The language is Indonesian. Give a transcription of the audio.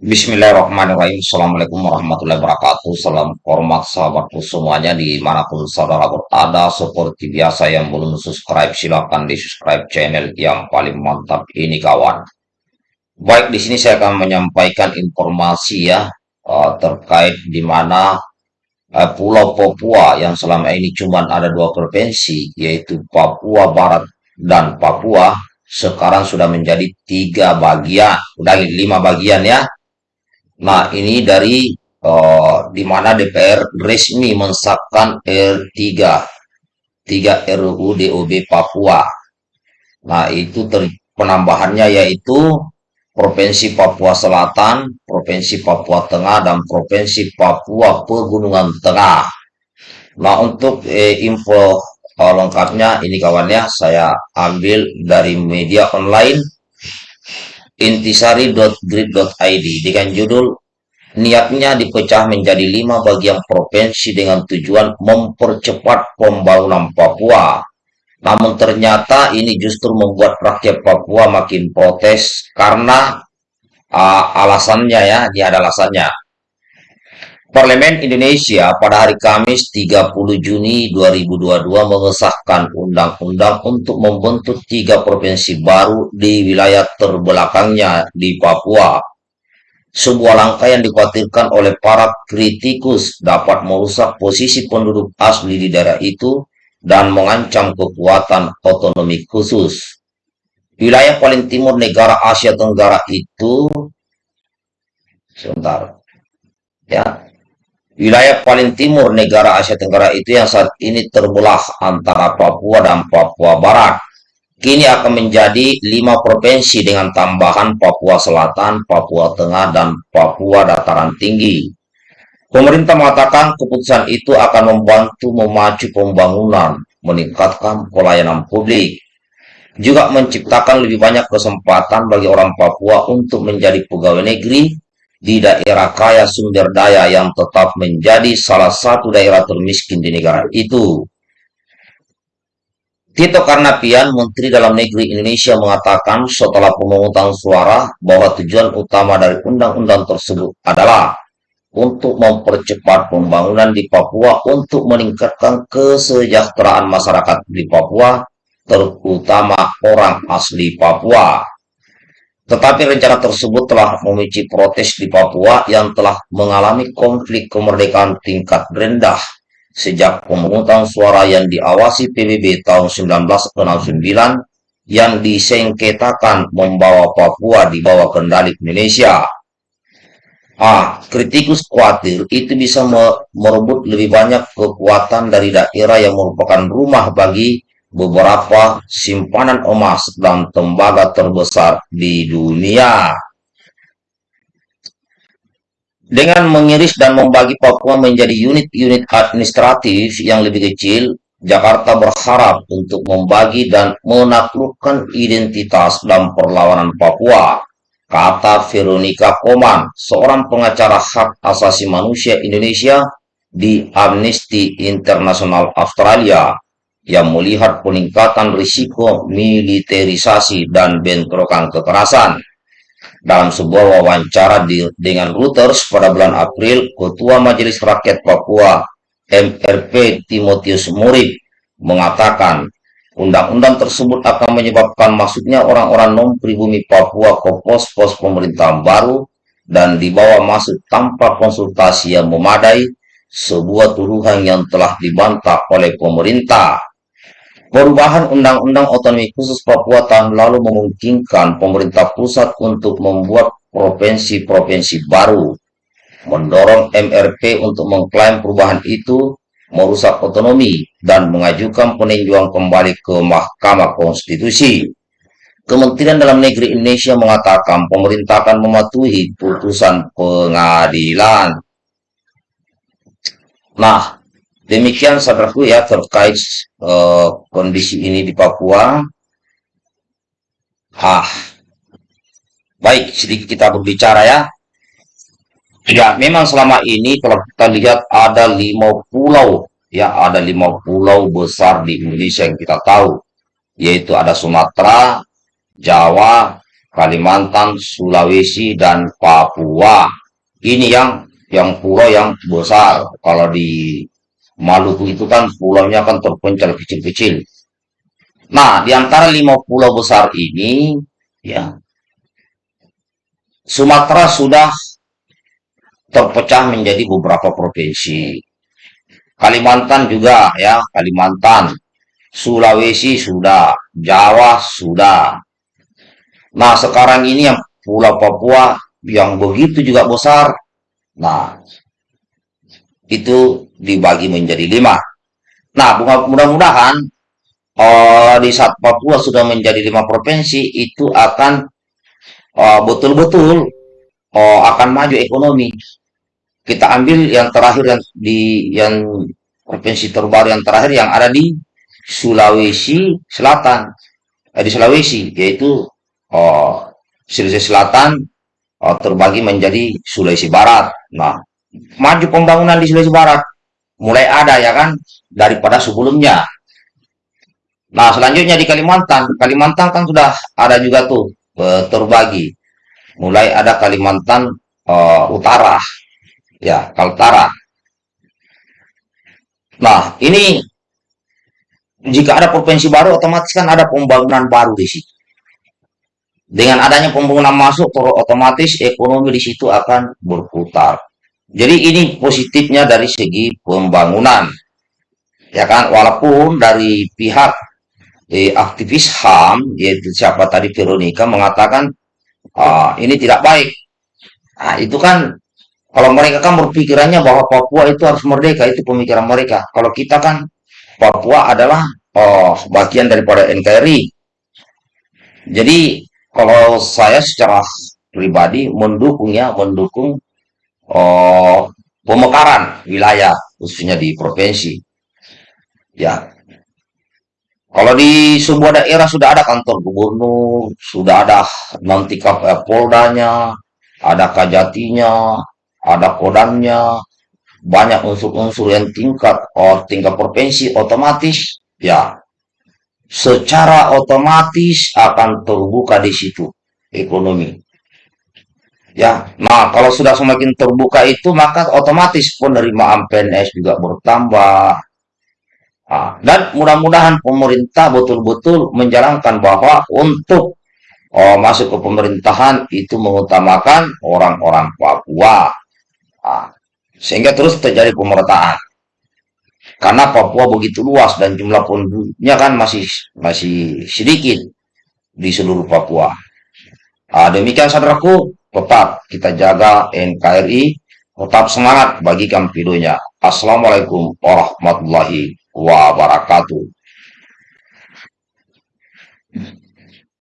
Bismillahirrahmanirrahim. Assalamualaikum warahmatullahi wabarakatuh. Salam hormat sahabatku semuanya di mana pun saudara berada. Seperti biasa yang belum subscribe silahkan di subscribe channel yang paling mantap ini kawan. Baik di sini saya akan menyampaikan informasi ya uh, terkait di mana uh, Pulau Papua yang selama ini cuma ada dua provinsi yaitu Papua Barat dan Papua sekarang sudah menjadi tiga bagian, udah lima bagian ya Nah, ini dari uh, di mana DPR resmi mensahkan R3 3 RUU DOB Papua. Nah, itu ter, penambahannya yaitu Provinsi Papua Selatan, Provinsi Papua Tengah, dan Provinsi Papua Pegunungan Tengah. Nah, untuk eh, info uh, lengkapnya ini kawannya saya ambil dari media online intisari.grid.id dengan judul niatnya dipecah menjadi lima bagian provinsi dengan tujuan mempercepat pembangunan Papua. Namun ternyata ini justru membuat rakyat Papua makin protes karena uh, alasannya ya, ini ada alasannya. Parlemen Indonesia pada hari Kamis 30 Juni 2022 mengesahkan undang-undang untuk membentuk tiga provinsi baru di wilayah terbelakangnya di Papua. Sebuah langkah yang dikhawatirkan oleh para kritikus dapat merusak posisi penduduk asli di daerah itu dan mengancam kekuatan otonomi khusus. Wilayah paling timur negara Asia Tenggara itu sebentar ya Wilayah paling timur negara Asia Tenggara itu yang saat ini terbelah antara Papua dan Papua Barat. Kini akan menjadi lima provinsi dengan tambahan Papua Selatan, Papua Tengah, dan Papua Dataran Tinggi. Pemerintah mengatakan keputusan itu akan membantu memacu pembangunan, meningkatkan pelayanan publik, juga menciptakan lebih banyak kesempatan bagi orang Papua untuk menjadi pegawai negeri di daerah kaya sumber daya yang tetap menjadi salah satu daerah termiskin di negara itu. Tito Karnavian, Menteri Dalam Negeri Indonesia mengatakan setelah pemungutan suara bahwa tujuan utama dari undang-undang tersebut adalah untuk mempercepat pembangunan di Papua untuk meningkatkan kesejahteraan masyarakat di Papua, terutama orang asli Papua. Tetapi rencana tersebut telah memicu protes di Papua yang telah mengalami konflik kemerdekaan tingkat rendah sejak pemungutan suara yang diawasi PBB tahun 1969 yang disengketakan membawa Papua di bawah kendali Indonesia. Ah, kritikus khawatir itu bisa merebut lebih banyak kekuatan dari daerah yang merupakan rumah bagi beberapa simpanan emas dan tembaga terbesar di dunia. Dengan mengiris dan membagi Papua menjadi unit-unit administratif yang lebih kecil, Jakarta berharap untuk membagi dan menaklukkan identitas dan perlawanan Papua, kata Veronica Koman, seorang pengacara hak asasi manusia Indonesia di Amnesty International Australia yang melihat peningkatan risiko militerisasi dan bentrokan kekerasan. Dalam sebuah wawancara di, dengan Reuters pada bulan April, Ketua Majelis Rakyat Papua MRP Timotius Murid mengatakan undang-undang tersebut akan menyebabkan masuknya orang-orang non-pribumi Papua ke pos-pos pemerintahan baru dan dibawa masuk tanpa konsultasi yang memadai, sebuah tuduhan yang telah dibantah oleh pemerintah. Perubahan Undang-Undang Otonomi Khusus Papua tahun lalu memungkinkan pemerintah pusat untuk membuat provinsi-provinsi baru, mendorong MRP untuk mengklaim perubahan itu merusak otonomi dan mengajukan peninjauan kembali ke Mahkamah Konstitusi. Kementerian Dalam Negeri Indonesia mengatakan pemerintah akan mematuhi putusan pengadilan. Nah, Demikian saudaraku ya terkait uh, kondisi ini di Papua. Ah, baik sedikit kita berbicara ya. Ya, memang selama ini kalau kita lihat ada lima pulau, ya ada lima pulau besar di Indonesia yang kita tahu, yaitu ada Sumatera, Jawa, Kalimantan, Sulawesi, dan Papua. Ini yang yang pulau yang besar. Kalau di Maluku itu kan pulaunya kan terpencil kecil-kecil. Nah, di antara lima pulau besar ini, ya, Sumatera sudah terpecah menjadi beberapa provinsi. Kalimantan juga ya, Kalimantan, Sulawesi sudah, Jawa sudah. Nah, sekarang ini yang Pulau Papua yang begitu juga besar. Nah, itu dibagi menjadi lima. Nah, mudah-mudahan uh, di saat Papua sudah menjadi lima provinsi, itu akan eh, betul-betul uh, uh, akan maju ekonomi. Kita ambil yang terakhir yang di yang provinsi terbaru yang terakhir yang ada di Sulawesi Selatan, eh, di Sulawesi, yaitu uh, Sulawesi Selatan uh, terbagi menjadi Sulawesi Barat. Nah, maju pembangunan di Sulawesi Barat mulai ada ya kan daripada sebelumnya. Nah, selanjutnya di Kalimantan, Kalimantan kan sudah ada juga tuh uh, terbagi. Mulai ada Kalimantan uh, Utara, ya Kaltara. Nah, ini jika ada provinsi baru, otomatis kan ada pembangunan baru di situ. Dengan adanya pembangunan masuk, otomatis ekonomi di situ akan berputar. Jadi ini positifnya dari segi pembangunan. Ya kan, walaupun dari pihak eh, aktivis HAM, yaitu siapa tadi Veronica mengatakan ah, ini tidak baik. Nah, itu kan kalau mereka kan berpikirannya bahwa Papua itu harus merdeka, itu pemikiran mereka. Kalau kita kan Papua adalah oh, bagian daripada NKRI. Jadi kalau saya secara pribadi mendukung ya, mendukung oh, pemekaran wilayah khususnya di provinsi. Ya, kalau di sebuah daerah sudah ada kantor gubernur, sudah ada nanti Poldanya, ada kajatinya, ada kodamnya, banyak unsur-unsur yang tingkat oh, tingkat provinsi otomatis ya secara otomatis akan terbuka di situ ekonomi. Ya, nah kalau sudah semakin terbuka itu maka otomatis penerimaan PNS juga bertambah. Nah, dan mudah-mudahan pemerintah betul-betul menjalankan bahwa untuk oh, masuk ke pemerintahan itu mengutamakan orang-orang Papua. Nah, sehingga terus terjadi pemerataan. Karena Papua begitu luas dan jumlah penduduknya kan masih masih sedikit di seluruh Papua. Nah, demikian saudaraku, tetap kita jaga NKRI, tetap semangat bagikan videonya. Assalamualaikum warahmatullahi wabarakatuh.